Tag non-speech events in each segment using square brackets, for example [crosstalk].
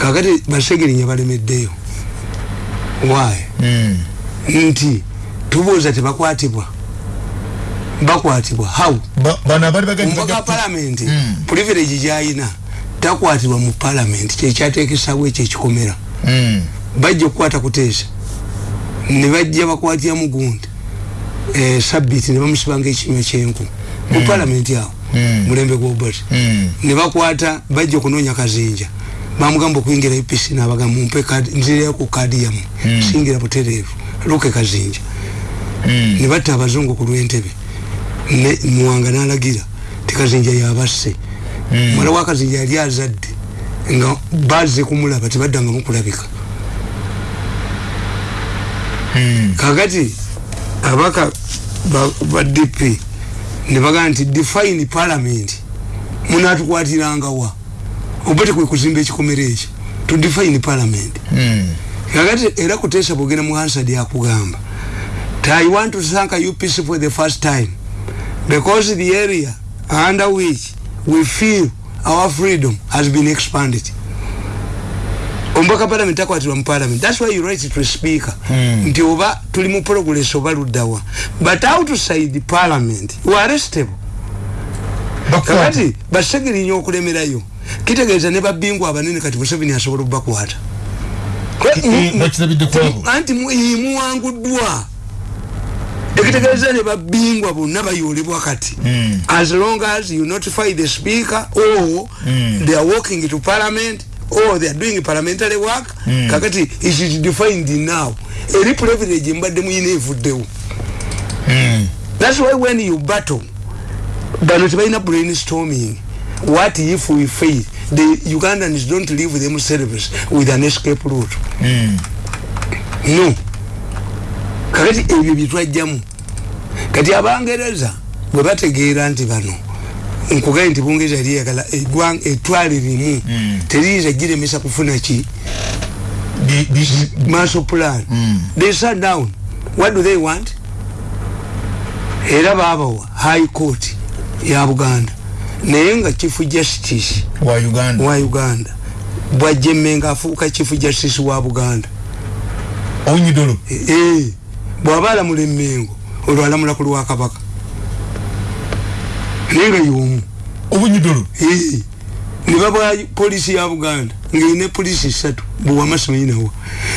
kakati basegerinya balemeddeyo why? Mm. nti tubuuza tebakwatibwa. Bakwatibwa. How? Bano abali bagenda omubaka wa palamenti Mm. privilege gyayina takwatibwa mu palamenti kyekyatekesawo ekyo ekikomera mm. bajja okukwata kuteesa. Ne bajja bakwatira mugundi eh, sabiti ne bamusibanga ekinywa kyenku. Mu palamenti awo Mm. mulembe gwobati mm. ne bakwata bajja okunoonya kazinja bamugamba okuyingira ipc nabagamba mumpe kadi nzireyo ku kadi yamu Mm. singira butereevu luke kazinja mm. ne batta abazungu ku lwentebe ne muwanga nalagira tikazinja yabasse Mm. mwala wa kazinja yali azadde nga baze kumulaba tebaddanga mukulabika mm. kakati abaka ba, ba dp ne bagaa nti define parliament munatukwatirangawa oba tekwe kuzimba ekikomero ekyo to define parliament. Mm. kakati era kuteesa bwogenda mu hansard akugamba i want to thank upc for the first time because the area under which we feel our freedom has been expanded. Omubaka parliament takwatirwa mu parliament. Thats why you write to speaker. Hmm. nti oba tuli mu progress oba luddawa. But outside parliament we are arrestable. Kakati basegerinya okulemerayo kitegeeza ne babingwa abanene kati museveni asobola okubakwata anti mu- muwanguddwa ekitegeeza ne babingwa bonna bayolebwa kati Mm. as long as you notify the speaker or Mm. they are walking to parliament or they are doing parliamentary work Mm. kakati it is defined now eri privilege mbadde muyina evuddewo mm. that's why when you battle bano tebalina brainstorming what if we fail? The ugandans don't leave themselves with an escape route. Mm. no. Kakati ebyo byetwajjamu kati abangereza bwe bategeera nti bano nkugaye nti bungereza yali yagala eggwanga etwale limu Mm. teriyinza giremesa kufuna ki? Maso plan. Mm. they sat down. What do they want? Era babawa high court ya buganda naye nga chief justice wa uganda. wa uganda bwajjemenga afuuka chief justice wa buganda. Onyidolo Eh, bw'aba alamula emmengo olwo alamula ku lwakabaka naye nga yomu obunyidolo Eh, ne babwa polisi ya buganda ngaine polisi satu bwewamasimayinawa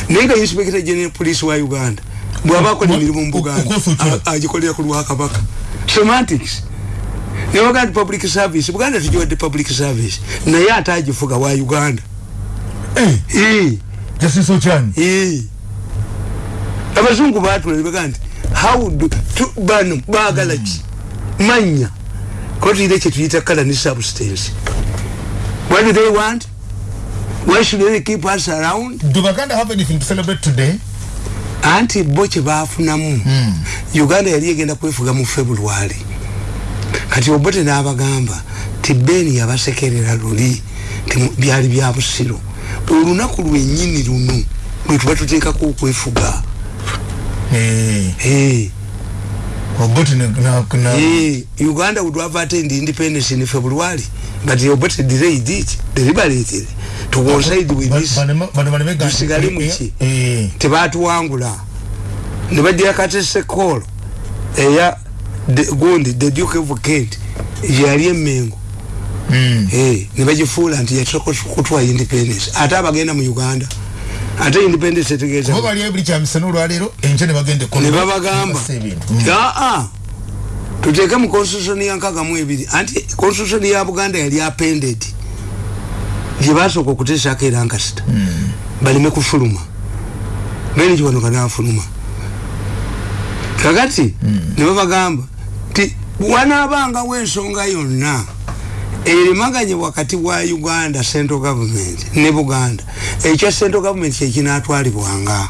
naye nga inspector general police wa uganda bw'aba akola emirimu mu buganda agikolera ku lwakabaka semantics nebaga nti public service. Buganda tugiwadde public service. Naye ate agifuga wa uganda. Eh, Eh, jasiso kyani Eh. abazungu batula nebaga nti how do tu- bano baagala ki? Manya. Kotuyire kyetuyita kala ne substance. What do they want? Why should they keep us around? Do baganda have anything to celebrate today? Anti bo kyebafunamu Mm. uganda yali egenda kwefuga mu february kati obote n'abagamba ti beni yabasekerera luli ti byali bya busiro olunaku lwennyini luno lwe tuba tuteekako okwefuga Eh, Eh. Eh, Uganda would have attained independence in February, but Obote delayed it, deliberated to coincide with this. Tusigale mu ki? eh, tebatuwangula ne bajja katese call eya gundi the duke of kent yali emengo mm. Eh, ne bagifuula nti yasooka kutwa independence. Ate abagenda mu uganda ate independence etegeeza bali buli kyamisana olwaleero enkya ne bagenda ne babagamba aa tuteeke mu constitution ya nkaaga mu ebiri. Anti constitution ya buganda yali appended. Gyebasooka okuteesako era nkasita baleme kufuluma. Bene kiwanoka nafuluma. Kakati ne babagamba ti wanaabangawo ensonga yonna erimaganye wakati wa uganda central government ne buganda. Ekya central government kyekinatwalibwanga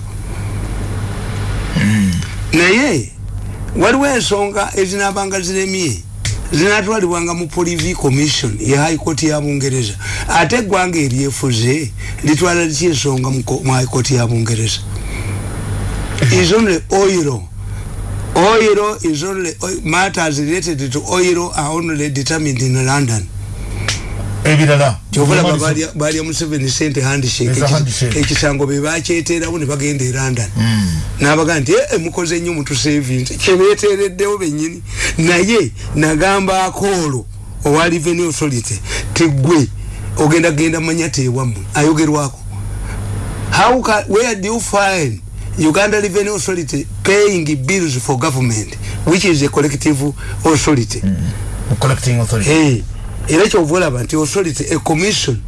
naye waliwo ensonga ezinabanga ziremye zinatwalibwanga mu polivi commission ya high court ya bungereza. Ate eggwanga eryefuze litwala liki ensonga mu high court ya bungereza? [laughs] Is only oil is only oil, matters related to oil are only determined in london. Ebirala kyovalaba balya museveni sente handshake. Ekisango bebakyeterawo ne bagenda e london. Mm. nabaga nti "Eh, mukoze nnyo mutusevinze kyebetereddewo benyini naye nagambako olwo owa revenue authority tigwe ogenda genda manya tewammwe ayogerwako. How can, where do you find uganda revenue authority paying bills for government which is a collective authority. Mm. collecting authority. Hey, era kyova olaba nti authority a commission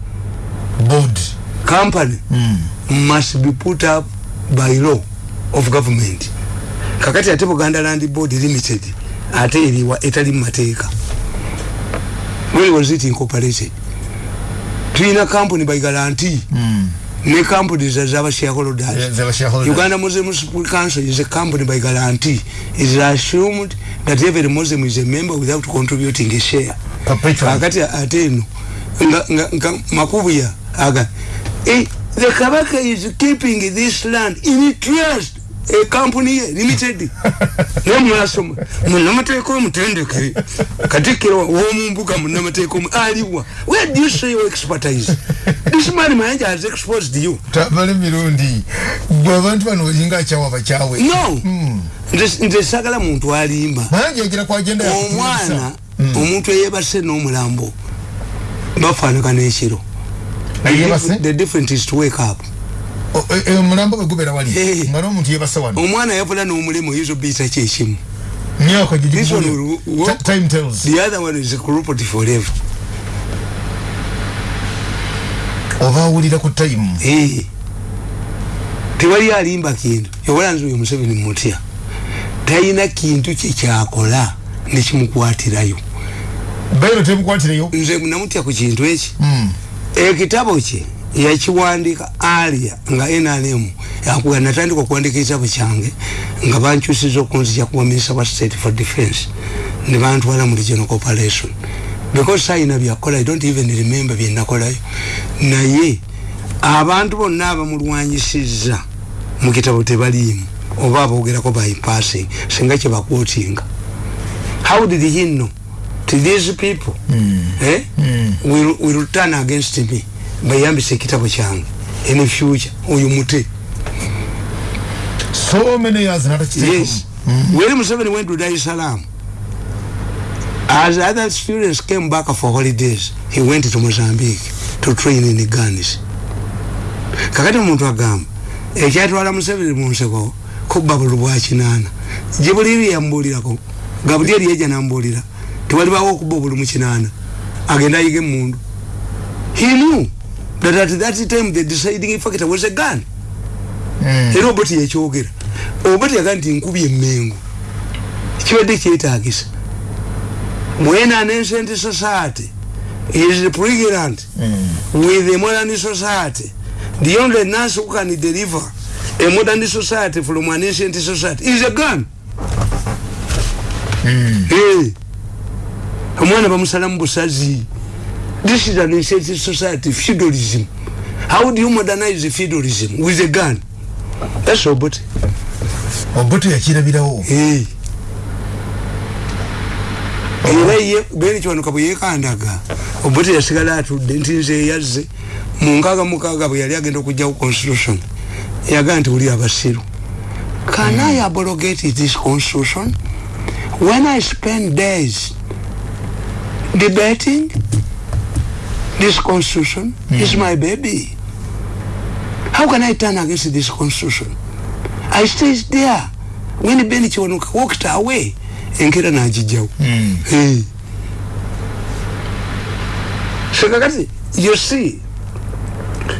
board. company Mm. must be put up by law of government. Kakati ate buganda land board limited ate eriwa etali mumateeka where was it incorporated? Tulina company by guarantee. Mm. Ne company za zaba shareholders uganda muslim council is a company by guarantee. It is assumed that every muslim is a member without contributing a share. Perpetual. kakati ate eno nga, nga, nga makubuya aga. Eh, the kabaka is keeping this land in trust a company ye limited. [laughs] Nemwasoma munamateeka omutendeke katikiro womumbuga munamateeka omu aliwa. Where do you say your expertise? This man mayanja has exposed you. Tabale mirundi. Bwe abantu bano olinga akyawa bakyawe no. Nze nze sagala muntu alimba. Omwana omuntu eyebase n'omulambo bafaanagana ekiro. The difference is to wake up omulambo bwe gubera wali? Nga n'omuntu yebasa wano omwana yavula n'omulemu oyinza obiyita myaka gigigule will work. time tells. The other one is corrupted forever. Oba awulira ku time. Tewali alimba kintu. Yawala nze oyo museveni mutya. Talina kintu kyekyakola nekimukwatirayo bairo temukwatireyo nze namutya ku kintu eki. Mm. ekitabo kye yakiwandika alia nga nrm yakuga natandika okuwandika ekitabo kyange nga bankyusiza okunzija kuba minister wa state for defense. Ne bantwala mu regional corporation. Because sayina byakola i don't even remember byenakolayo naye abantu bonna abamulwanyisiza mu kitabo tebaliimu oba aboogerako bypassing singa kyebakwotinga how did he know? To these people? Mm. eh? Mm. will, will turn against me bayambisa ekitabo kyange in future oyo mute so many years natakiteekamu yes. When museveni went to dar es salaam. As other students came back for holidays he went to mozambique to train in guns kakati omuntu agamba ekyatwala museveni mu nseko kubba bulu bwa kinaana gye buli byeyambuulirako gabuli eri eja nambuulira tewalibawo okubba obulu mu kinaana agenda ayiga emundu he knew that at that time the deciding factor was a gun Mm. era oba teyekyogera oba teyaga nti nkubi emmengo kibadde kyetagisa mwena an ancient society is pregnant Mm. with a modern society the only nurse who can deliver a modern society from an ancient society is a gun Mm. hey. omwana bamusala mu busazi this is an ancient society feudalism. How do you modernize feudalism? With a gun. That's obote obote yakirabirawo Hey. era ye bene kiwanuka bwe yekandaga obote yasigala atudde nti nze yazze. Mu nkaaga mukaaga bwe yali agenda okugjawo constitution. Yagaa nti uli abasiru. Can i abrogate this constitution? When i spend days debating this constitution is my baby. How can i turn against this constitution? I stayed there. When ben kiwanuka walked away. Enkera nagijjawo Mm. Hey. sekakati you see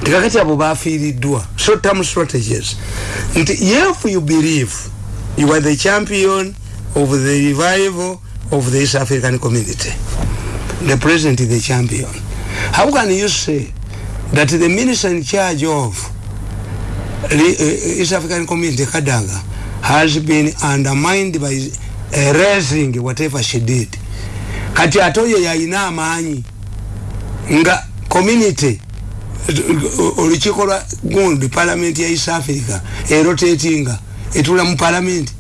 tekakati abo bafiiriddwa short term strategies. Nti if you believe you are the champion of the revival of the east african community the president is the champion how can you say that the minister in charge of uh, east african community kadaga has been undermined by uh, raising whatever she did? Kati ate oyo yalina amaanyi nga community olukiiko lwa gundi palamenti ya east africa erotatinga etula mu palamenti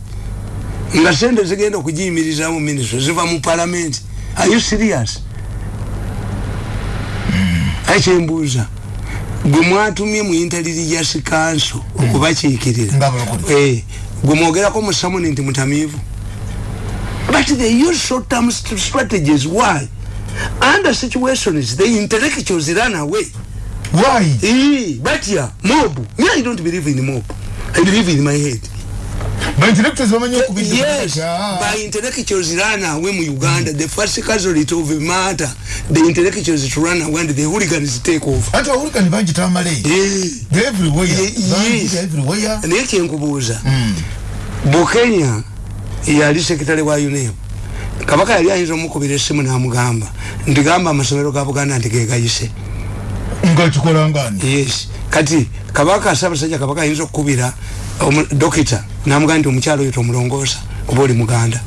nga sente zigenda okugiyimiriza mu ministry ziva mu palamenti are you serious kakyembuuza gwe mwatumye mu intelligence council okubakiikirira. Nga abalokole. Eh, gwe mwogerako mu samuni nti mutamiivu. But they use short term st strategies why? Under situations the intellectuals run away. Why? Eh, but yeah mob. Me i don't believe in mob. I believe in my head ba intellectuals bamanyi okubidde yes by intellectuals run away mu uganda. The first casualty of a matter the intellectuals to run away and the hooligans take over. Ati awulikani bangi tamale. Everywhere. Naye kyenkubuuza. Bukenya yali sekitale wa unep. Kabaka yali ayinza omukubira essimu namugamba nti gamba amasomero ga buganda nti gegayise. Nga kikola ngani? Yes. Kati kabaka sabasajja kabaka ayinza okukubira dokita namugamba nti omukyalo oyo tomulongoosa kuba oli muganda.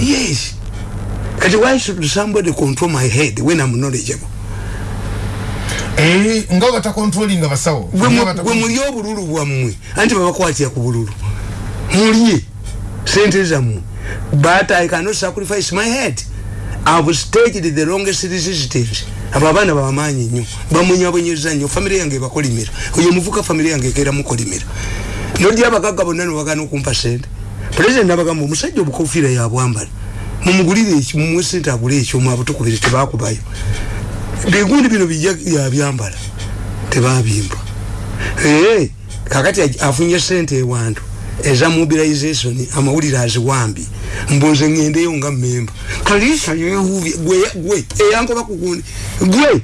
Yes. Kati why should somebody control my head when i'm knowledgeable? Eh, nga batakontrolinga basawo Gwe mu- Nga bata- gwe mulye obululu bwammwe anti babakwatira ku bululu mulye sente zammwe. But i cannot sacrifice my head. I've staged the longest resistance abo abaana bamaanyi nnyo bamunyabonyeza nnyo famire yange ebakolimira. Oyo muvuka famire yange ekeera mukolimira. Nodya abagagga bonna nobagana okumpa sente pulezidenti abagamba omusajja obukofiira yabwambala mumugulire mumuwe sente agule ekyomu abutukubire tebakubayo bigundi bino bijja yabyambala tebabimba kakati afunye sente ewantu eza mobilization amawulire aziwambi. Mbunze ngendeyo nga memba kalisa yehuvye gwe gwe eyankoba kugundi gwe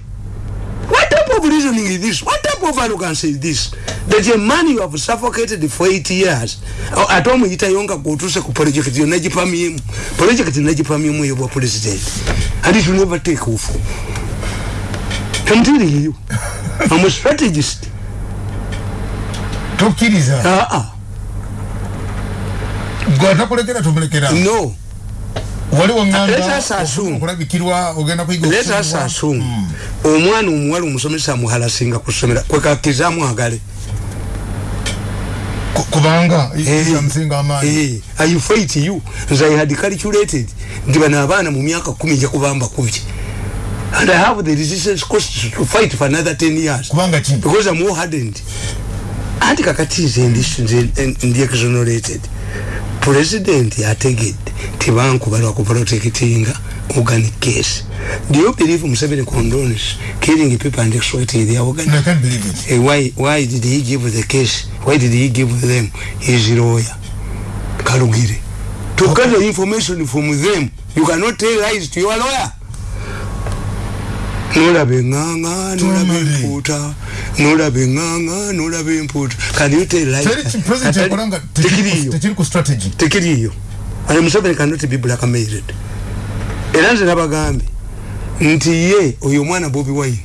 what type of reasoning is this? What type of arrogance is this? That a man you have suffocated for eight years O- ate omuyitayo nga gotuse ku project yo nagipamyemu project nagipamyemu eyo bwa president. And it will never take off. I'm telling you I'm a strategist. Tokkiriza ah ah gwe atakulekera tomulekera no. Wali Let us assume. wanganda okulabikirwa ogenda kuyiga let us okusomesebwa. assume Mm. omwana omuwala omusomesa amuhalasinga kusomera kwekakiza mwagale Ku- kubanga yamusinga amaanyi i fight you nze i had calculated. Nti bano abaana mu myaka kumi nja kubamba kubye and i have the resistance cost to fight for another 10 years. Kubanga ki because i'm more hardened. Anti kakati nze ndi exonerated president yategedde tebankuba lwakuprotectinga organic case. Do you believe museveni condones killing people and exploiting their organic I can't believe it. Eh, why why did he give the case? Why did he give them his lawyer? Kalugire to get the information from them you cannot tell lies to your lawyer nolaba eŋŋaŋa nolaba empuuta nolaba eŋŋaŋa nolaba empuuta can you tell lies teri ki president Atali- yakola nga tekiriyo tekiri ku strategy. Tekiriyo ale museveni cannot be blackmailed era nze nabagambye nti ye oyo omwana bobi wine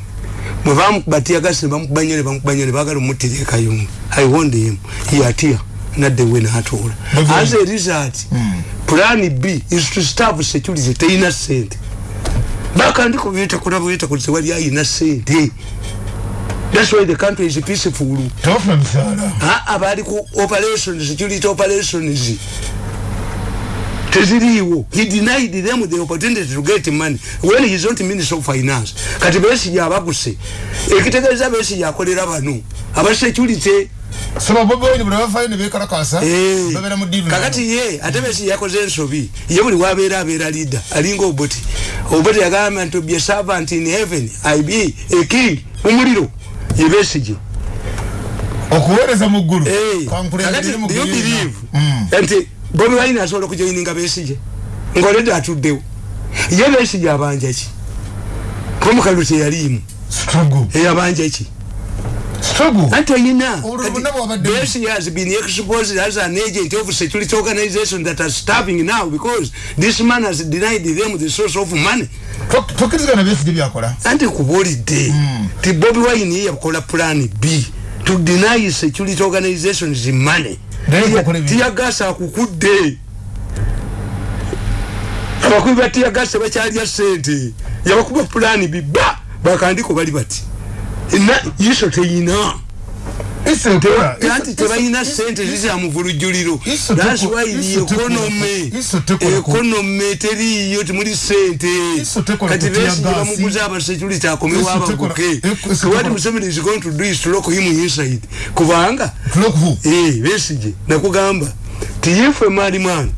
bwe bamubatiyagasi nebamukubanya nebamukubanya nebagala omuttira ekayunga i wond him. Yatya nadde we natuula as a result plan b is to starve security teyina sente bakandiko byetakula bwetakula tewali ayina sente thats why the country is peaceful. Tebafuna misaala aa bali ku operations security operations. Teziriiwo. He denied them the opportunity to get money when he is not minister of finance. Kati besije abaguse ekitegeeza besije akolera bano. Abasecurity soba bobi wine buli bafayo ne bekalakasa Eh, babeera mu diiru kakati ye ate besi yakoze ensobi ye buli wabeera abeera leader alinga oboti oboti yagamba nti be servant in heaven i be a king. Omuliro ye besije okuweereza mu ggulu Eh, you believe. Mm. nti bobi wine asobola okujoininga besije ngaoledde atuddewo. Ye besije abanja ki? Kuba mukalu teyaliimu eyabanja ki struggle bonna bwabadde- besije has been exposed as an agent. Of security organization that are starving now because this man has denied them the source of money. Tokkirizigana byesige byakola anti kubuulidde ti bobi wine yakola plan b. To deny security organizations money. Tiyagasa akukudde. Abakubi ba tiyagasa bakyalya sente yabakuba plan b ba bakandiko bali bati na iso teyina. Anti tebalina sente the teko- economy. Iso teko- economy teriyo temuli sente kati kutia besi gasi. bamuguza abasecurity akomewo abaguke what museveni is going to do is to lock him inside. Kubanga? Eh, besije nakugamba tiyefe mali mwana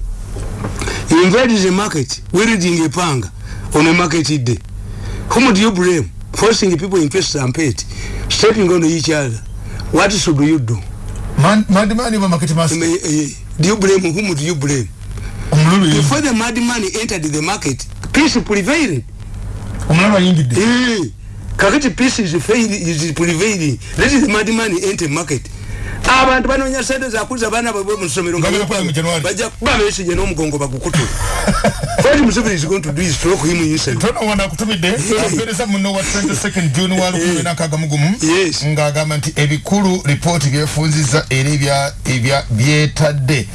invade the market wielding a panga on a market day. Whom do you blame forcing people in face and pet stepping on each other. What should you do? Man, madimani ba market master. Do you blame whom do you blame? Omululu before the madman entered the market peace prevailed. Omululu yingidde. Eh, kakati peace is failing is prevailing let the madman enter market abantu banonya sente zakuza baana baibwe mu ssomero nga Nga bapala mu January. bajja kuba besije n'omugongo bagukutula [laughs] what museveni is going to do is to lock him inside tono wano akutumidde apereza muno wa 22 june wa 2016 Yes. ng'agamba nti ebikulu lipooti byefunziza era ebya- ebya byetadde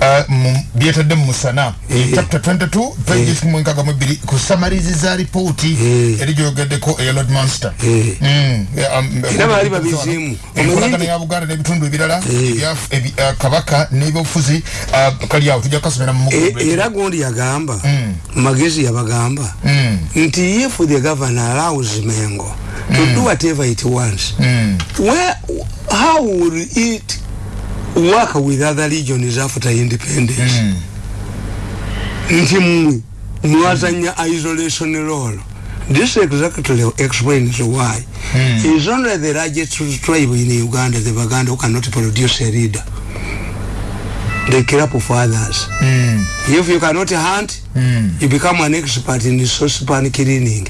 uh, mu- byetadde mu musana Eh. chapter 22 pages mwenkaga mu bbiri kusamaliziza lipooti Eh. eri gyogeddeko eya lord monster Eh. Mm, yeah, um, Era baali babiziimu. enkolagana Omanyi- ya buganda n'ebitundu ebirala Eh. uh, kabaka n'ebyobufuzi uh, kali awo tujja kasomera era gondi yagamba Mm. magezi yabagamba Mm. nti if the governor allows mengo to do whatever it wants where how will it work with other regions after independence nti mmwe mwazanya isolation role this exactly explains why Mm. is only the largest tribe in uganda the baganda who cannot produce a leader they kill up for others Mm. if you cannot hunt Mm. you become an expert in saucepan cleaning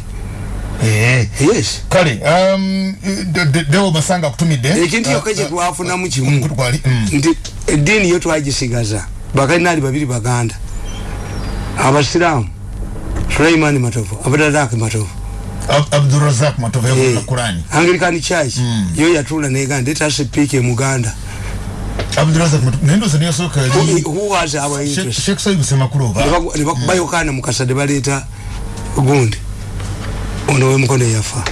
Eh. yes kale um, de- de- dewo masanga akutumidde ekintu yokka kyetwafunamu kimu omukutu gwali mm. nti eddiini yo twagisigaza bakalinali babiri baganda abasiraamu sulaimani matovu abdalaki matovu. Ab- abdurazak matova Eh, yavuga kurani anglican church. Mm. yo yatula neganda let us speak e muganda. Abdurazak matova naye ndoza neyasooka who, yali who was our interest? Sheikh sayibu semakulu oba Nebaku- nebakuba yokaana mukasa nebaleeta gundi. Ono wemukono yafa.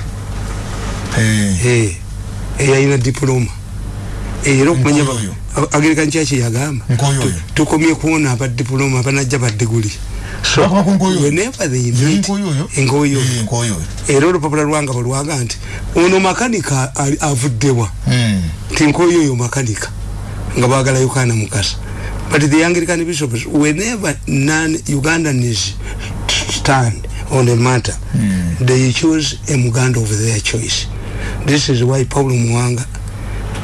Eh, Eh, eyalina diploma. Eh, era okumanya ba- Nkoyoyo. Ag- anglican church yagamba Nkoyoyo. tu- tukomye kuwona abadiploma abanajja badiguli Nkoyoyo. whenever they meet nkoyoyo? Nkoyoyo. Era olupapula lwanga balwaga nti ono makanika avuddewa. Mm. nti nkoyoyo makanika nga bagala yokaana mukasa. But the anglican bishops whenever non ugandans stand on a matter. Mm. they choose a muganda of their choice. This is why paulo muwanga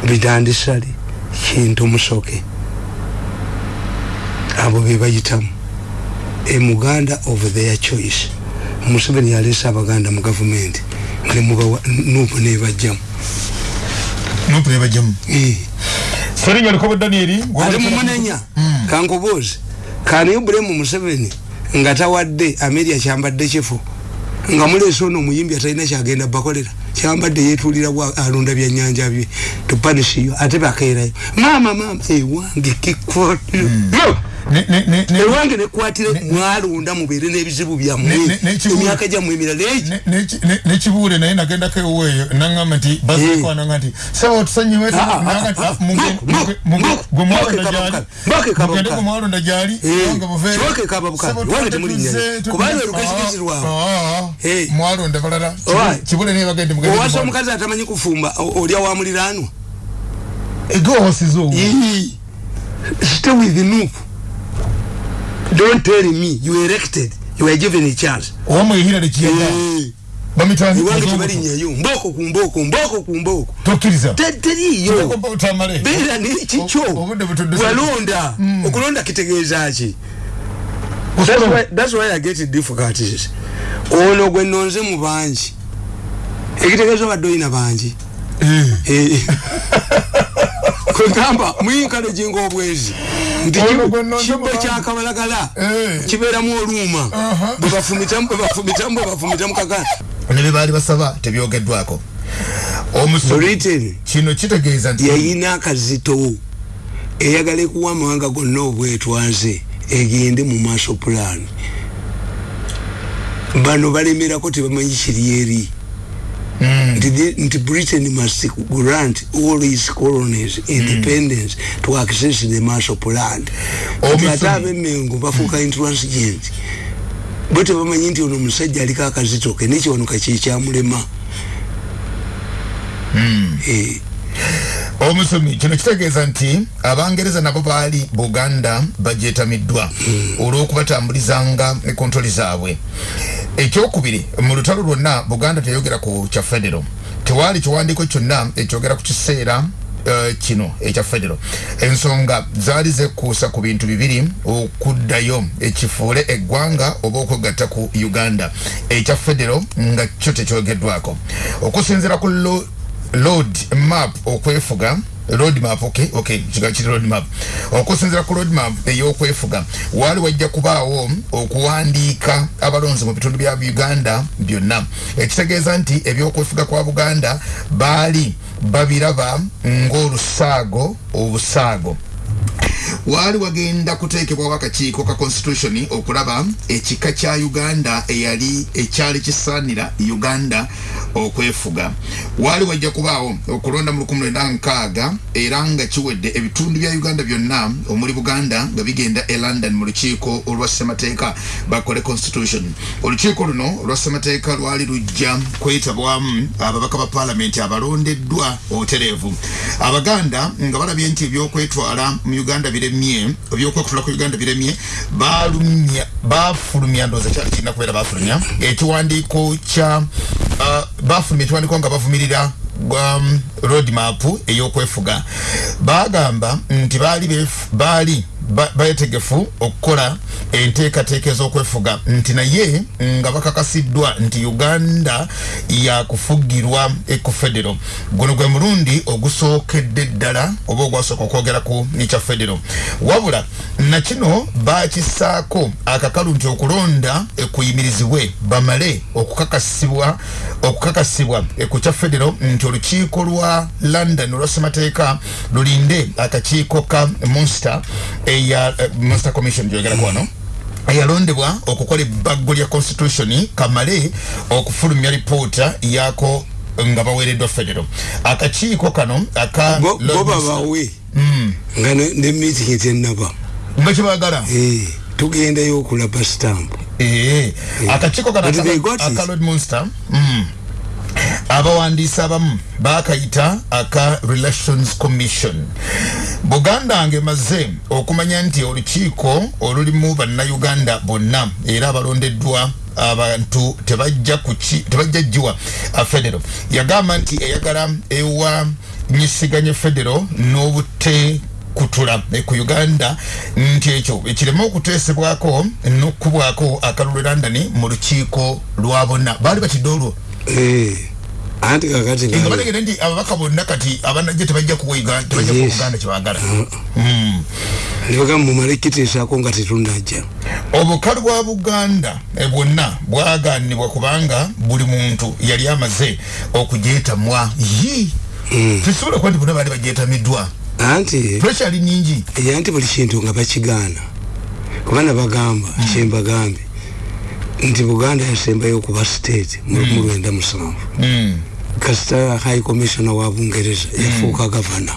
bidandisali kintu musoke abo bebayitamu a muganda of their choice. Museveni yaleese abaganda mu gavumenti nemubawa nupu nebajjamu nupu nebajjamu Eh. serinnya likobo danieri ate mumunenya kankubuuzi kaniyo bulemu museveni nga tawadde ameria kyambadde kifo nga muleese ono omuyimbi atalina kyagenda bakolera kyambadde yetuulira alunda byanyanja bye tupanisiyo ate bakeerayo. Maama maama ewange ne- ewange nekwatire mwalunda mubeere n'ebizibu byammwe. Ne- ne- n'ekibuuzo. emyaka gyammwe emirala egi ne- nekibuule naye nagendako eweeyo nangamba nti basekwananga nti sawa tusanyuwe Ah, ah, ah, mwalonda mboko, gyali Eh, wange Eh. mwalonda balala. Kibule naye bagende owasa omukazi atamanyi kufumba olya wa muliraanwa? Mwalonda. Ego wasize owo. Yee. stay with nup don't tell me you erected you were given a chance owamu ehirale kiyaga. Eh, bamitwani ewange tebalinyayo mboko ku mboko mboko ku mboko tokkiriza Te- teriiyo otamale beera nekikyo O- obudde butudde- walonda. Okulonda kitegeeza ki? That's why- that's why i get difficulties ono gwe nonze mu bangi. Ekitegeeza obadde olina bangi. Eh. [laughs] kwegamba muyinkalo jinga obwezi. Nti kibbo kyakabalagala Eh. kibeeramu oluuma. Aha. bwe bafumitamu bwe bafumitamu bwe bafumitamu kakana ne bye baali basaba tebyogeddwako. Omusomi kino kitegeeza nti yayina akazito eyagala ekuwa amawanga gonna obwetwaze egende mu maaso pulaani bano balemerako tebamanyi kiri eri nti the- nti britain must grant all its colonies independence to access the master land. Omusomi. ati ate abemengo bafuuka intransigent. Bo tebamanyi nti ono omusajja aliko akazitoke nekiwanuka kyekyamulema Eh, omusomi kino kitegeeza nti abangereza nabo baali buganda bajetamiddwa olw'okubatambulizanga ne kontoli zaabwe. Ekyokubiri mu lutalo lwonna buganda teyogera ku kya federo tewaali kiwandiiko kyonna ekyogera ku kiseera eh, kino ekya federo ensonga zaali zekuusa ku bintu bibiri okuddayo ekifuule eggwanga oba okwegatta ku uganda. Ekya federo nga kyo tekyogeddwako. Okusinziira ku road map okwefuga. Road map okay okay kiri road map. Okusinzira ku road map ey'okwefuga waali wajja kubaawo okuwandiika abalonzi mu bitundu bya uganda byonna. Ekitegeeza nti ebyokwefuga kwa buganda baali babiraba ng'olusaago obusaago waali wagenda kuteekebwawo akakiiko ka constitution okulaba ekika kya uganda eyali ekyali kisaanira uganda okwefuga. Waali wajja kubaawo okulonda mu 1906 era nga kiwedde ebitundu bya uganda byonna omuli buganda nga bigenda e london mu lukiiko olwa ssemateeka bakole constitution. Olukiiko luno olwa ssemateeka lwali lujja kwetabwamu ababaka ba paalamenti abalondeddwa obutereevu abaganda nga balabye nti ebyokwetwala mu uganda biremye ebyokwekutula ku uganda biremye balumya bafulumya ndooza kyali kirina kubeera bafulumya ekiwandiiko kya uh, bafulumya ekiwandiiko nga bavumirira um, road map ey'okwefuga. Bagamba nti baali bef- baali ba- betegefu okukola enteekateeka ez'okwefuga nti naye nga bakakasiddwa nti uganda yakufugirwa eku federo. Guno gwe mulundi ogusookedde ddala oba ogwasooka okwogera ku ekya federo. Wabula nakino bakisaako akakalu nti okulonda ekuyimirizibwe bamale okukakasibwa okukakasibwa ku kya federo nti olukiiko lwa london olwa ssemateeka lulinde akakiiko ka monster eya eh, monster commission gyogerako wano eyalondebwa okukola ebaggo lya constitution kamale okufulumya lipoota yako nga baweereddwa federo. Akakiiko kano aka bo bo babawe nga ne meeting tenaba nga kyebagala Eh, tugendayo okulaba stamp. Eh, akakiiko kano But they aka- got it. aka lord monster mm. Abawandiisi abamu bakayita aka relations commission. Buganda ngemaze okumanya nti olukiiko olulimu bannayuganda bonna era abalondeddwa abantu tebajja jjiwa federo. Yagamba nti eyagala ewa nyisiganye federo n'obute kutula eh, ku uganda nti ekyo ekireme okuteesebwako n'okubwako akalulu london mu lukiiko lwa bonna. Baali batidde olwo? Eh, anti kakati nga nga- bategere nti ababaka bonna kati abanajje tebajja kuwa Uganda- tebajja kuwa kyebagala. Mm. nebagamba mumale kiteesako nga tetunajja obukalu bwa buganda eh, bwonna bwaganibwa kubanga buli muntu yali amaze okujetamwa yi! Tesobola kuba nti bonna baali bajetamiddwa anti? Puresha ali nyingi eya nti buli kintu nga bakigaana. Kubana bagamba kyembagambe nti buganda yasembayo okuba state mu lwenda musanvu. Mm. Kasita high commissioner wa bungereza yafuuka gavana.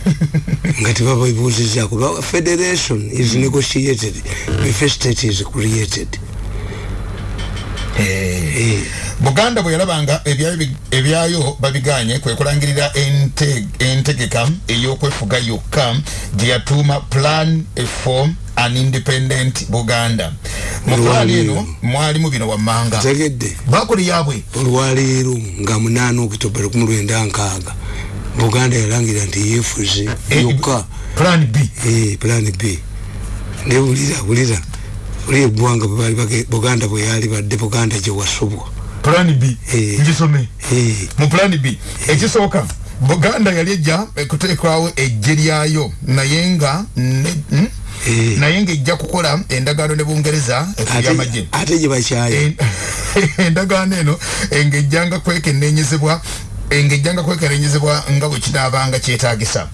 [laughs] Nga tebabibuuzizaako Ba- federation is negotiated. Before state is created. Eh, buganda bwe yalabanga ebyayo bi- ebyayo babiganye kwe kulangirira ente- entegeka ey'okwefuga yokka gye yatuuma plan for an independent buganda. Pulaani eno mwalimu bino wammanga. Tegedde bakuli yabwe olwaleero nga munaana okitoba lukumu lwenda nkaaga. Buganda yalangira nti yeefuze yokka. plan b. Eh, plan b. Nebulira bulira oli eggwanga bwe baali bage- buganda bwe yali badde buganda gye wasobwa plan b. Eh. ngisome. Eh, mu plan b. Ekisooka buganda yali ejja kuteekwawo ejje lyayo. Naye nga ne- mm? Eh. Naye ng'ejja kukola endagaano ne bungereza ebyamagye ate gye bakyaya En- [laughs] endagaano eno engejjanga kwekennenyezebwa engejjanga kwekennenyezebwa nga bwe kinaabanga kyetaagisa.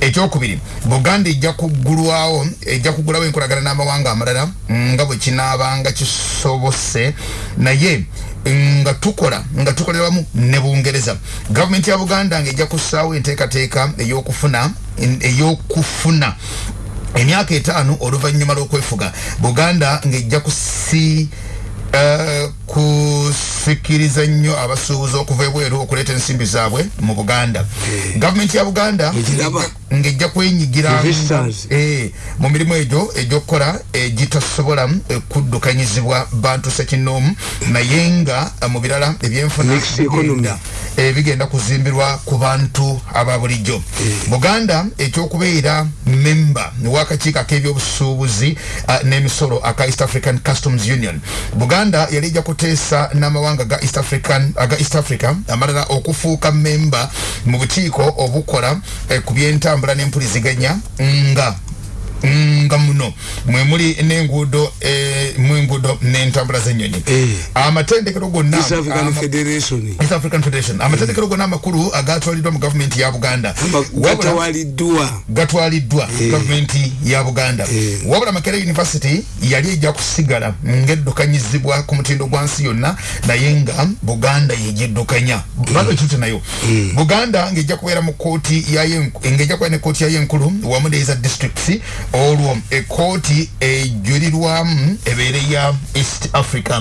Ekyokubiri buganda ejja kuggulwawo ejja kuggulawo enkolagana n'amawanga amalala nga bwe kinaabanga kisobose. Naye nga tukola nga tukolera wamu ne bungereza. Gavumenti ya buganda ng'ejja kussaawo enteekateeka ey'okufuna ey'okufuna emyaka etaano oluvannyuma lw'okwefuga. Buganda ng'ejja kusi Uh, kusikiriza nnyo abasuubuzi okuva ebweru okuleeta ensimbi zaabwe mu buganda Eh. gavumenti ya buganda ng'ejja kwenyigiranga Investors. eh, mu mirimu egyo egy'okukola egitasobola eh, kuddukanyizibwa bantu sekinoomu naye nga mu birala ebyenfuna Mixed economy. bigenda, eh, bigenda kuzimbirwa ku bantu aba bulijjo buganda ekyokubeera memba w'akakiiko ak'ebyobusuubuzi uh, n'emisolo aka east african customs union buganda yali ejja kuteesa n'amawanga ga east african aga east africa amalala okufuuka memba mu bukiiko obukola eh, ku byentambula n'empuliziganya nga nga muno mwemuli n'enguudo eh, mw'enguudo n'entambula z'ennyonyi. Eh. amatendekero gonna east african federation. East African Federation. Amatendekero gonna amakulu agatwaliddwa mu gavumenti ya buganda. Gatwaliddwa. Eh. gavumenti ya buganda. Eh. wabula makere university yali ejja kusigala ng'eddukanyizibwa ku mutindo gwa nsi yonna naye nga buganda yegiddukanya bado ekituti nayo? Buganda ng'ejja kubeera mu kooti yayo ng'ejja kubeera ne kooti yayo enkulu wamu n'eza districts olwo ekooti ejulirwamu ebeere ya east africa.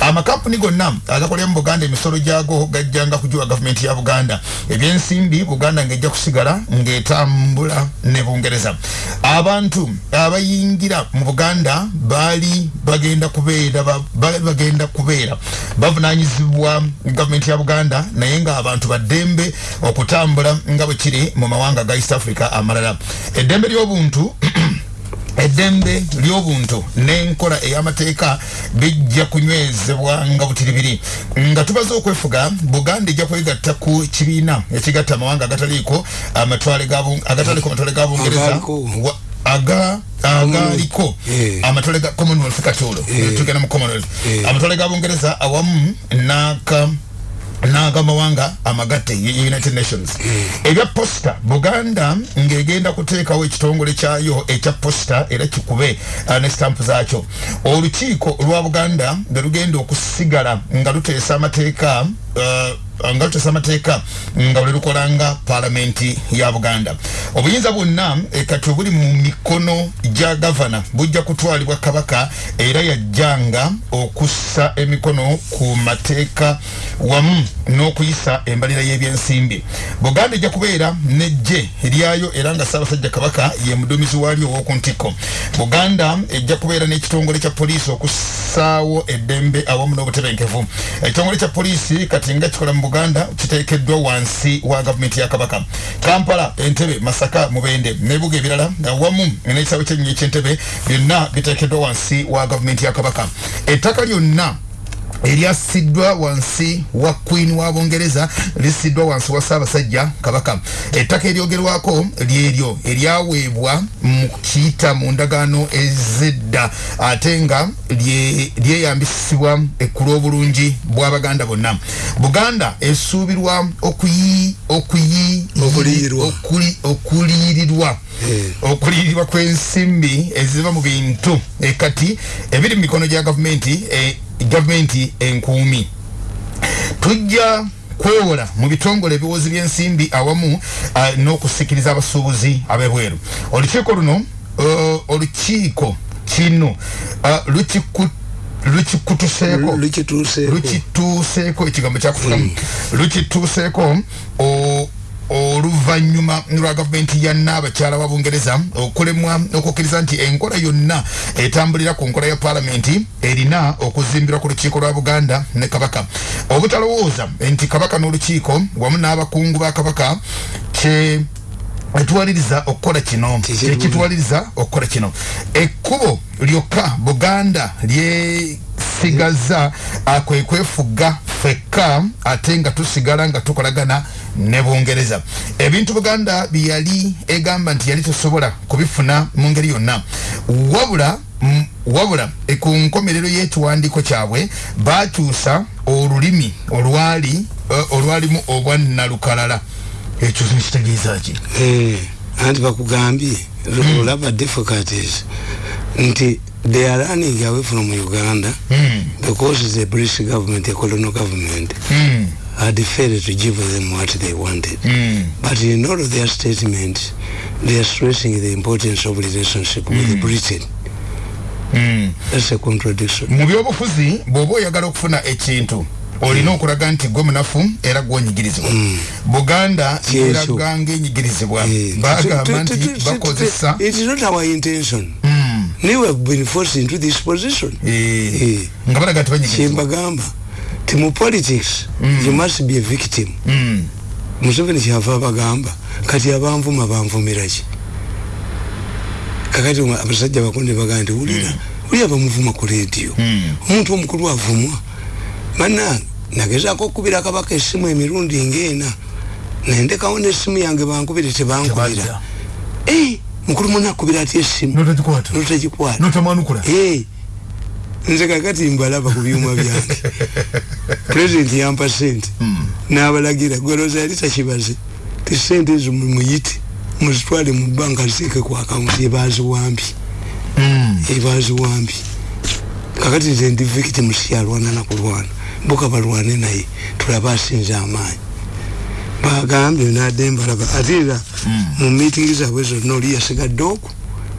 Amakampuni gonna agakolera mu buganda emisolo gyago gajjanga kugiwa gavumenti ya buganda. Ebyensimbi buganda ng'ejja kusigala ng'etambula ne bungereza. Abantu abayingira mu buganda baali bagenda kubeera ba- baali bagenda kubeera. Bavunanyizibwa gavumenti ya buganda naye nga abantu baddembe okutambula nga bwe kiri mu mawanga ga east africa amalala. Eddembe ly'obuntu [clears throat] eddembe ly'obuntu n'enkola ey'amateeka bijja kunywezebwa nga butiribiri nga tubaze okwefuga buganda ejja kwegatta ku kibiina ekigatta amawanga agataliiko agataliko amatwale ga bungereza aga agaliko Eh. amatwale ga commonwealth kati olwo Eh. tugenda mu commonwealth Eh. amatwale ga bungereza awamu n'aka n'agamawanga amagatte united nations. Ebya posta buganda ng'egenda kuteekawo ekitongole kyayo ekya posta era kikube uh, ne stampu zaakyo. Olukiiko lwa buganda nga lugenda okusigala nga luteesa amateeka uh, nga luteesa amateeka nga bwe lukolanga paalamenti ya buganda. Obuyinza bwonna eh, kati obuli mu mikono gya gavana bujja kutwalibwa kabaka era yajjanga okussa emikono ku mateeka wamu n'okuyisa embalira y'ebyensimbi. Buganda ejja kubeera nejje eryayo era nga ssaabasajja kabaka ye muduumizi waalyo ow'oku ntikko buganda ejja kubeera n'ekitongole kya poliisi okussaawo eddembe awamu n'obutebenkevu. Ekitongole kya poliisi kati nga kikola mu buganda kiteekeddwa wansi wa gavumenti ya kabaka. Kampala entebe masaka mubende n'ebibuga ebirala awamu n'ekisaawe kyennyonyi ky'entebe byonna biteekeddwa wansi wa gavumenti ya kabaka. Ettaka lyonna eryasiddwa wansi wa queen wa bungereza lisiddwa wansi wa ssaabasajja kabaka ettaka eryogerwako lyeryo eryaweebwa mu kiyita mu ndagaano ezedda ate nga lye- lyeyambisibwa ekkulu obulungi bw'abaganda bonna buganda esuubirwa okuyi okuyi Okuliyirirwa. okuli- okuliyirirwa Eh. kw'ensimbi eziva mu bintu e kati ebiri mu mikono gya gavumenti e, gavumenti enkuumi. Tujja kwewola mu bitongole ebiwozi by'ensimbi awamu uh, n'okusikiriza abasuubuzi ab'ebweru. Olukiiko luno uh, olukiiko kino uh, lukiku lukikutuseeko? Lukituuseeko lukituuseeko ekigambo kyakufukamu lukituuseeko o- oluvannyuma lwa gavumenti ya naabakyala wa bungereza okulemwa okukkiriza nti enkola yonna etambulira ku nkola ya paalamenti erina okuzimbirwa ku lukiiko lwa buganda ne kabaka obutalowooza nti kabaka n'olukiiko wamu n'abakungu ba kabaka kye etuwaliriza okukola kino Kikirungi. ekituwaliriza okukola kino ekkubo lyokka buganda lyesigaza kwe kwefuga fekka ate nga tusigala nga tukolagana ne bungereza. Ebintu buganda byeyali egamba nti yali tesobola kubifuna mu ngeri yonna. Wabula wabula ku nkomerero y'ekiwandiiko kyabwe bakyusa olulimi olwali eh, olwalimu obwannalukalala ekyo nkitegeeza ki? Eh, anti bakugambye olaba difficulties nti they are running away from uganda Mm. because the british government the colonial government Mm. Had failed to give them what they wanted. Mm. but in all of their statements they are stressing the importance of relationship with britain. Mm. that's a contradiction. Mu byobufuzi bw'oba oyagala okufuna ekintu olina okulaga nti gwe munafu era gwonyigirizibwa buganda Kyekyo. eraga ng'enyigirizibwa Eh, bagamba t- t- nti t- t- bakozesa it is not our intention. Mm. they have been forced into this position. Eh, Eh. nga balaga nti banyigirizibwa. Kyembagamba ti mu politics you must be a victim. Mm. museveni kyava abagamba kati abanvuma banvumiraki kakati abasajja bakonde bagamba nti wulira wulira bamuvuma ku rediyo Mm. omuntu omukulu avumwa. Banange nagezaako okubira kabaka essimu emirundi ng'ena. Nendekawo n'essimu yange bankubire tebankubira. Eh, mukulu muna akubira atya essimu notagikwata notagikwata notamwanukula Eh, nze kakati mbalaba ku byuma byange. Pulezidenti yampa sente n'abalagira gwelooza yali takibaze ti sente ezo mumuyite muzitwale mu banka ziteeke ku akawunti ebaziwambi Mm. ebaziwambi kakati nze ndi victim siyalwana nakulwana mbuka balwane naye tulabe asinze amaanyi. Bagambye nadde mbalaba. Ate era mu meeting zaabwe zonna oli yasigadde oku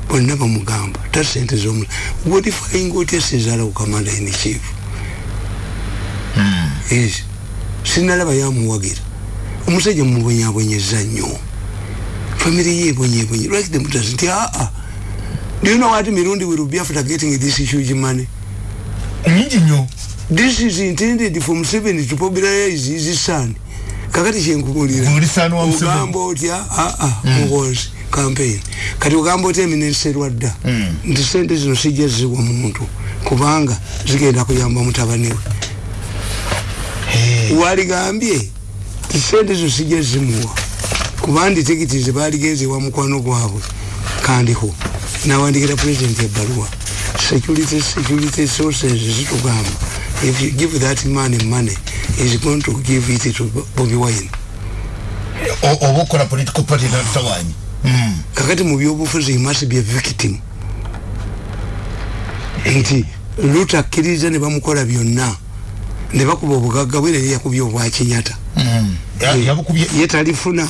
bonna bamugamba ta sente zomu godifying otya sezaala kukamanda ini chief. Ezi sinalaba yamuwagira. Omusajja mubonyabonyeza nnyo. Family ye ebonyebonye like the mutas nti aa do you know what mirundi will be after getting this huge money? Nyingi nnyo. This is intended for museveni to popularize his son. Kakati Museveni. ogamba otya? Aa muhozi campaign. Kati ogamba otya eminenserwa dda Mm. nti sente zino sijja ziwa muntu kubanga zigenda kuyamba mutabani we. Waligambye ti sente zo sijja zimuwa kuba ndi tikiti zebaligenze wa mukwano gwabwe kandiho. Nawandikira president ebbaluwa security security sources zitugamba if you give that man money is going to give it to bobi wine. O- oba okola political party natutawanyi Mm. Kakati mu byobufuzi he must be a victim nti lutakkiriza ne bamukola byonna. Ne bakuba obugagga bwe neri yakubya obwakinyata Mm. Ye talifuna.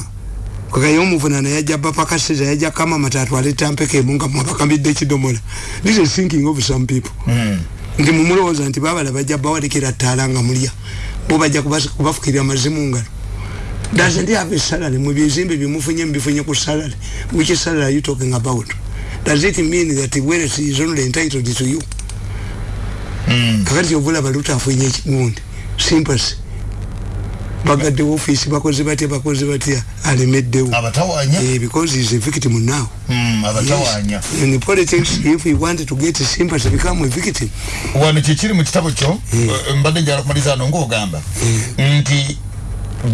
Kakaye omuvunana yajja bapakasiza yajja kama matatu aleta mpeka emu nga mwabakambidde ekidomola. This is thinking of some people. Mm. nti mumulowooza nti babala bajja bawalekera ttaala nga mulya. Bo bajja kubafukirira mazimu ngalo doesn't have a salary? Mu bizimbe byemufunye mubifunye ku salary. Which salary are you talking about? Does it mean that wealth is only entitled to you? Mm. kakati kyovula baluta afunye ekigundi sympathy bagaddewo ofiisi bakoze batya bakoze batya alemeddewo abatawanya? Eh, because he's a victim now. Mm, abatawanya. In politics if you want to get sympathy become a victim. Wano kyekiri mu kitabo kyo? Eh, mbadde njala kumaliza ano ngaogamba nti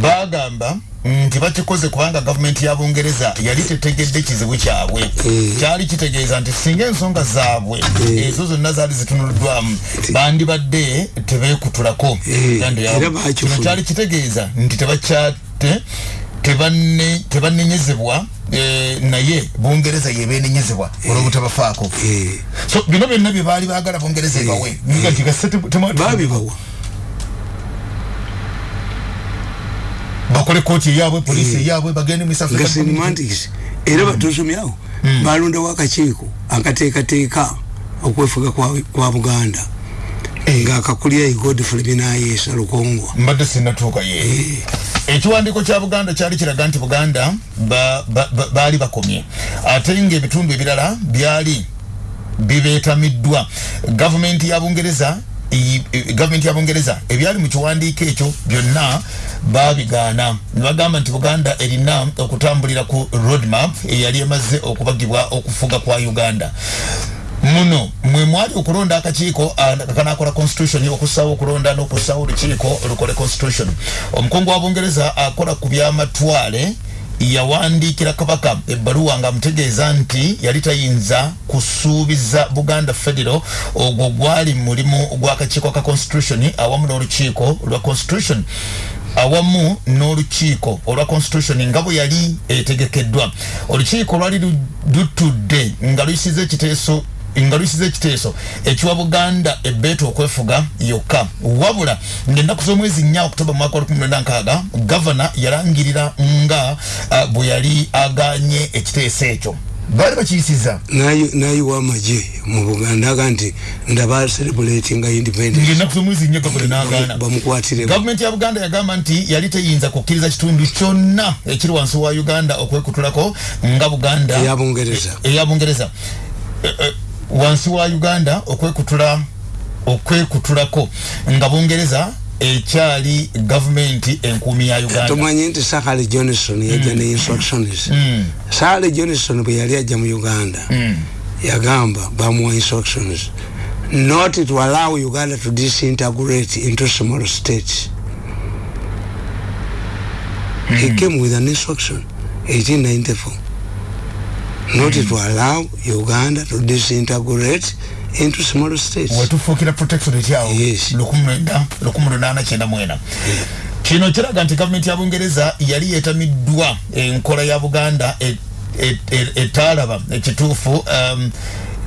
bagamba nti bakikoze kubanga gavumenti ya bungereza yali tetegedde kizibu kyabwe. Mm. kyali kitegeeza nti singa ensonga zaabwe ezo zonna zaali zitunuluddwamu bandibadde tebeekutulako Mm. Bakifuna. kino kyali kitegeeza nti tebakyate tebanenyezebwa eh, naye bungereza yebenenyezebwa olwobutabafaako. Eh, so bino byonna bye baali baagala bungereza ebawe nga tigase babibawa bakole kooti eyabwe polisi eyabwe bagende mu South nga African community. semantics era batusomyawo balondawo akakiiko akateekateeka okwefuga kwa- kwa buganda. Nga akakulira godfrey binayeesa lukongwa. Mbadde sinatuuka ye. Ekiwandiiko kya buganda kyali kiraga nti buganda ba- ba- ba- baali bakomye. Ate ngaebitundu ebirala byali bibeetamiddwa. Gavumenti ya bungereza gavumenti ya bungereza ebyali mu kiwandiiko ekyo byonna babigaana ne bagamba nti buganda erina okutambulira ku roadmap eyali emaze okubagibwa okufuga kwa uganda. Muno mwe mwali okulonda akakiiko ah, kanakola constitution okussawo okulonda n'okussawo olukiiko olukole constitution. Omukungu wa bungereza akola ku byamatwale yawandiikira kabaka ebbaluwa nga amutegeeza nti yali tayinza kusuubiza buganda federal ogwo gwali mulimu gw'akakiiko ka constitution awamu n'olukiiko lwa constitution. Awamu n'olukiiko olwa constitution nga bwe yali etegekeddwa. Olukiiko lwali lu- lutudde nga luyisiza ekiteeso nga luyisiza ekiteeso. Ekiwa buganda ebbeeta okwefuga yokka. Wabula ngaennaku z'omwezi nnya okutoba mwaka wa 16 gavana yalangirira nga uh, bwe yali aganye ekiteeso ekyo. Baali bakiyisiza? Nayiwa amagye mu buganda aga nti ndaba celebratinga independence. Ngaennaku z'omwezi nnya gavana n'agaana. Bamukwatire. Gavumenti ya buganda yagamba nti yali teyinza kukkiriza kitundu kyonna ekiri wansi wa uganda okwekutulako nga buganda Eya Bungereza. Wansi wa uganda okwekutula okwekutulako nga bungereza ekyali gavumenti enkuumi ya uganda. Tomanyi nti sakale johnson yajja ne instructions sakale johnson bwe yali ajja mu uganda yagamba bamuwa instructions not to allow uganda to disintegrate into small states. He came with an instruction 1894 not to allow uganda to disintegrate into small states. Wetufuukira protectorate awo Yes. 1894 kino kiraga nti gavumenti ya bungereza yali yeetamiddwa enkola ya buganda e- e- e- etaalaba ekituufu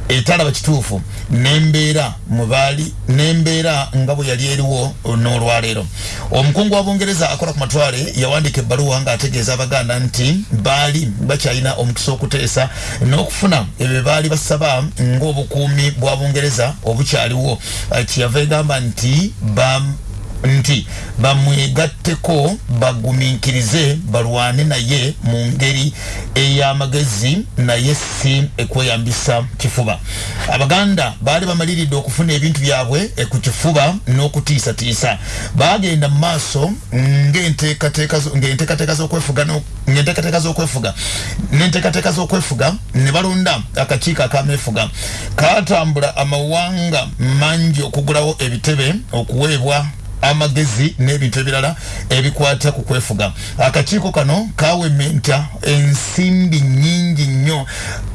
etaalaba kituufu nembeera mubaali nembeera nga bwe yali eriwo n'olwaleero. Omukungu wa bungereza akola ku matwale yawandiika ebbaluwa ng'ategeeza abaganda nti baali bakyalina omukisa okuteesa n'okufuna ebyo baali basaba ng'obukuumi bwa bungereza obukyaliwo. Kyeyava egamba nti nti bamwegatteko bagumiikirize balwane naye mu ngeri ey'amagezi naye si ekweyambisa kifuba. Abaganda baali bamaliridde okufuna ebintu byabwe ku kifuba n'okutiisatiisa. Bagenda mu maaso ng'enteekateeka z'okwefuga ng'enteekateeka z'okwefuga n'enteekateeka z'okwefuga ne balonda akakiiko akameefuga kaatambula amawanga mangi okugulawo ebitebe okuweebwa amagezi n'ebintu ebirala ebikwata ku kwefuga. Akakiiko kano kawementa ensimbi nyingi nnyo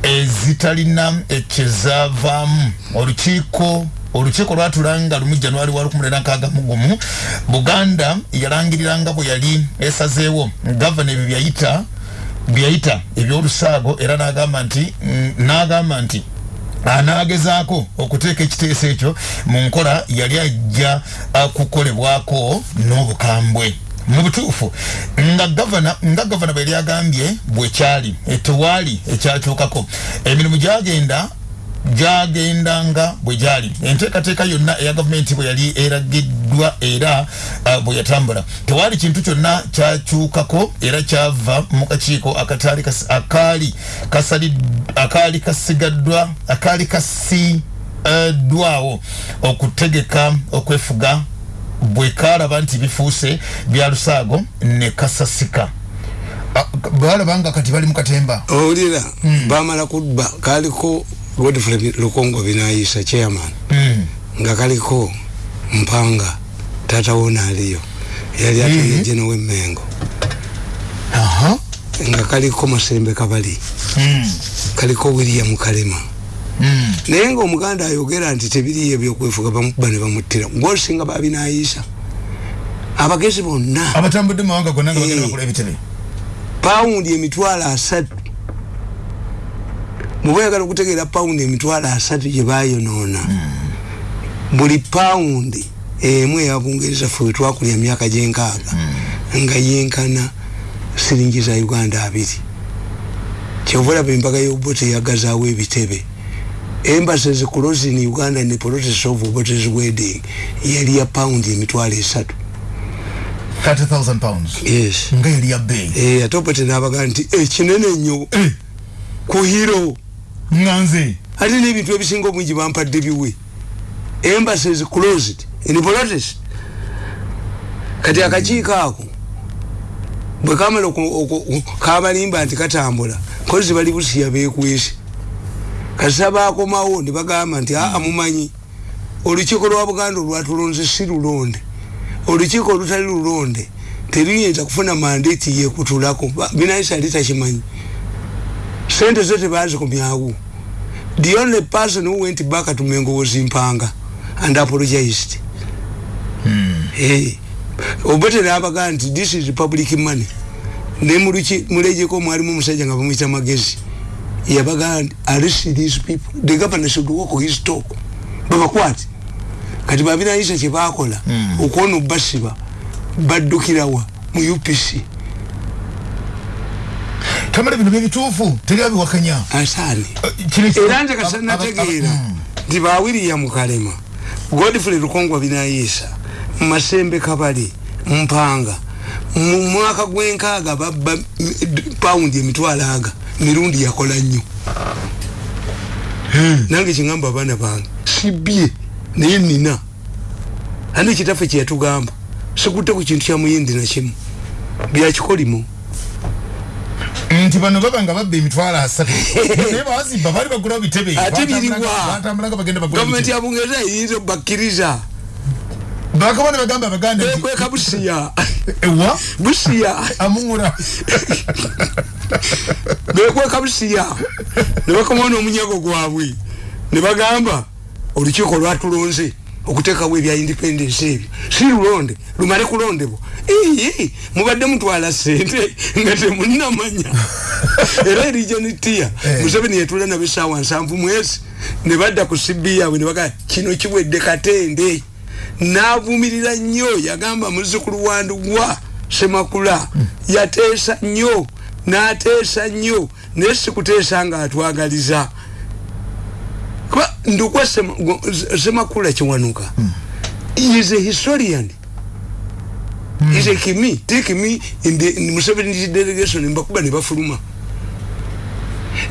ezitalina ekyezavaamu. Olukiiko olukiiko lwatulanga lumu januari wa 16 buganda yalangiriranga bwe yali esazeewo. Gavana ebyo byayita byayita ebyolusaago era n'agamba nti mm, n'agamba nti anagezaako okuteeka ekiteeso ekyo mu nkola yali ajja kukolebwako n'obukambwe. Mu butuufu nga gavana nga gavana bwe yali agambye bwe kyali eh, tewaali ekyakyukako emirimu gyagenda gyagendanga bwe gyali. Enteekateeka yonna eya gavumenti bwe yali eragiddwa era uh, bwe yatambula. Tewaali kintu kyonna kyakyukako era kyava mu kakiiko akataali kas- akaali kasali akaali kasigaddwa akaali kasiddwawo okutegeka okwefuga bwe kalaba nti bifuuse bya lusaago ne kasasika. Balaba nga kati bali mu katemba. Owulira bamala kubba kaliko godfrey lukongo binayisa chairman. Nga kaliko mpanga tata wona aliyo yali ateye jeno wemmengo. Aha. Nga kaliko masembe kabali. Kaliko william kalema. Mm. naye nga omuganda ayogera nti tebiriyo ebyokwefuga bamukuba ne bamuttira. Ng'osinga babinayisa abagezi bonna abatambudde mawanga gonna nga bagenda Eh. bakola ebitebe pawundi emitwalo asatu mubayagala okutegeera pawundi emitwalo asatu gye bayonoona buli pawundi emu eya bungereza ffe wetwakulya myaka gyenkaaga nga yenkana siringi za uganda abiri. Kyova olaba embaga y'obote yagazaawo ebitebe. Embassies closing uganda ne process of obotes wedding. Yali ya pawundi emitwalo esatu. 30000 pounds? Yes. Nga yali ya bbeeyi? Eh, ate obote n'abaga nti ekinene nnyo. Eh, ku hiro nga nze. Ate n'ebintu ebisinga obungi bampadde biwe. Embassies closed in protest kati akakiiko ako bwe kamala oku- oku- kabalimba nti katambula kozi bali busiya bekwese kasita bakomawo ne bagamba nti aa mumanyi olukiiko lwa buganda olwatulonze si lulonde. Olukiiko olutali lulonde teruyinza kufuna mandate yekutulako binayisa ali takimanyi sente zo tebazikomyawo the only person who went back to Mengo was Impanga and apologized. Hey, obote n'abaga nti this is public money. Ne muluki mulejeko mwalimu omusajja nga bamuyita magezi yabagaa arrest these people. The governor should walk his talk. Babakwati kati babirayisa kyebakola Mm. okwona obasiba baddukirawa mu upc tamale bino byebituufu teri abiwakanya asaani ekyo- era nze kasanategeera Mm. nti bawiriya mukalema. Godfrey lukongwa binayiisa masembe kabali. Mpanga. Mu mwaka gwenkaaga babba paundi emitwalo aga. Mirundi yakola nnyo nange kiŋamba abaana bange sibye naye nina. Andi kitaffe kyeyatugamba sikutte ku kintu kya muyindi nakimu byakikolimo nti bano baba nga babba emitwalo asatu [laughs] naye bawazimba baali bagulawo bitebe ate biriwa. batambulanga bagenda bagula gavumenti bitebe. ya bungereza eyinza obakkiriza bakabona bagamba abaganda ekweka busiya [laughs] ewa? Busiya amuŋura [laughs] bekweka busiya nebakomawo n'omunyago gwabwe. Nebagamba olukiiko lwatulonze okuteekawo ebya independence ebyo si lulonde lumale kulondebwa ii mubadde mutwala sente nga temunamanya [laughs] era erigion tia Eh. museveni yetula nabo esaawa nsanvu mwezi ne badda ku sibi yaabwe ne bagaa kino kiwedde katende. N'avumirira nnyo yagamba muzzukulu wandugwa semakula yateesa nnyo n'ateesa nnyo naye sikuteesa nga atwagaliza kuba ndukwa Sema- go- semakula kiwanuka is a historian. Is a kimi take me in the in Museveni's delegation mbakuba ne bafuluma.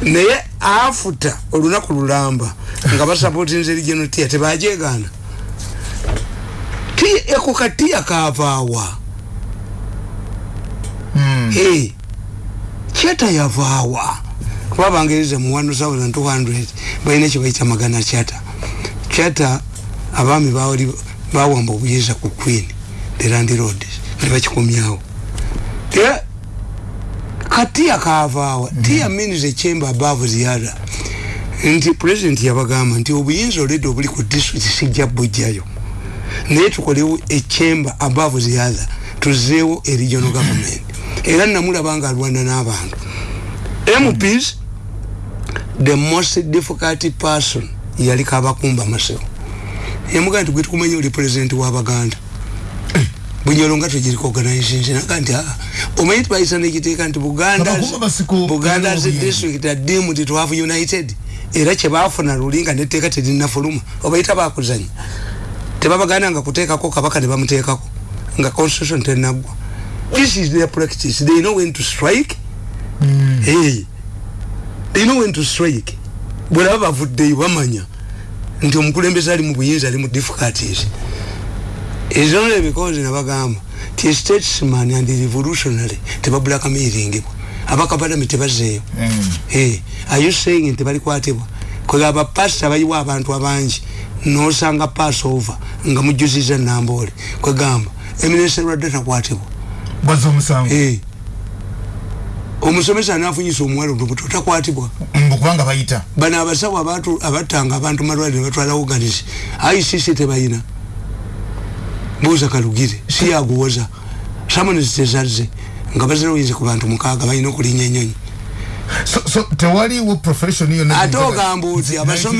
Naye afuta olunaku lulamba nga basapotinze regional tia tebajegaana ti eko katiya kavaawa hey, kyata yavaawa kuba bangereza mu 1200 balina kyebayita magana kyata kyata abaami bawali bawamba obuyinza ku queen the land road nebakikomyawo era katiya kavaawa tiya means a chamber above the other. Nti president yabagamba nti obuyinza olwedde obuli ku district sijja bujjayo naye tukolewo a chamber above the other tuzeewo a regional government. Era namulaba nga alwana n'abantu. Mps the most difficult person yali kabakumba maseo. Yamugaa nti gwetukumanya oli president w'abaganda [clears throat] bunyolo nga tegiriko organization naga nti aa omanyi tibayisa nekiteeka nti buganda buganda as a district are deemed to have united. Era kyebafuna luli nga netteeka terinafuluma obayita bakuzanya tebabaganda nga kuteekako kabaka ne bamuteekako nga constitution tenaggwa this is their practice. They know when to strike. Hey, they know when to strike? Bwelaba bavuddeyo bamanya nti omukulembeze ali mu buyinza ali mu difficulties. Is only because nabagamba ti statesman and revolutionary tebabulakamiringibwa abakabalami tebazeeyo hey, are you saying nti balikwatibwa kwegaba pasita bayiwa abantu abangi. Nosanga passover nga mujuziza namboole kwegamba eminese lwadde takwatibwa bwaza omusango. Omusomesa anafunyisa omuwala olubuto takwatibwa mbukubanga bayita. Bano abasawo abattanga abantu malwaliro batwala oganizi icc tebayina. Buuza kalugire si yaguwoza. Samonezi tezazze nga bazirowinze ku bantu mukaaga balina okulinnya enyonyi so, so tewaliwo profession yonna ate ogamba oti abasome